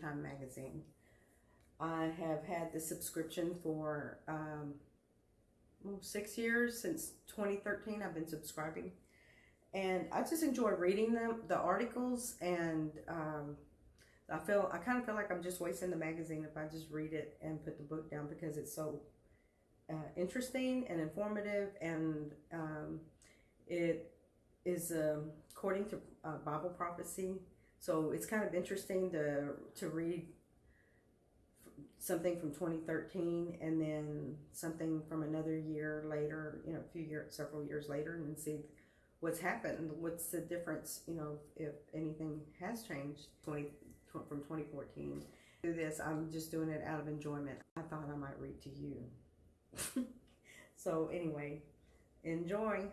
Time magazine. I have had the subscription for um, six years since 2013. I've been subscribing, and I just enjoy reading them, the articles, and um, I feel I kind of feel like I'm just wasting the magazine if I just read it and put the book down because it's so uh, interesting and informative, and um, it is um, according to uh, Bible prophecy. So it's kind of interesting to to read something from 2013 and then something from another year later, you know, a few years, several years later, and see what's happened. What's the difference, you know, if anything has changed 20 tw- from 2014. Do this, I'm just doing it out of enjoyment. I thought I might read to you. so anyway, enjoy.